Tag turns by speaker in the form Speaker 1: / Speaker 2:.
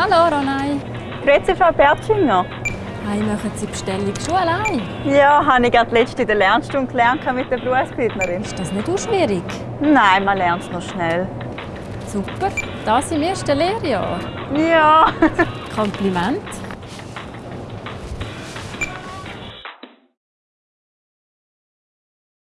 Speaker 1: Hallo Ronay.
Speaker 2: Grüezi, Frau Bertschinger.
Speaker 1: Hey, machen Sie die Bestellung schon allein?
Speaker 2: Ja, habe ich gerade letzte in der Lernstunde gelernt mit der Berufsbildnerin.
Speaker 1: Ist das nicht auch schwierig?
Speaker 2: Nein, man lernt es noch schnell.
Speaker 1: Super, das im ersten Lehrjahr.
Speaker 2: Ja.
Speaker 1: Kompliment.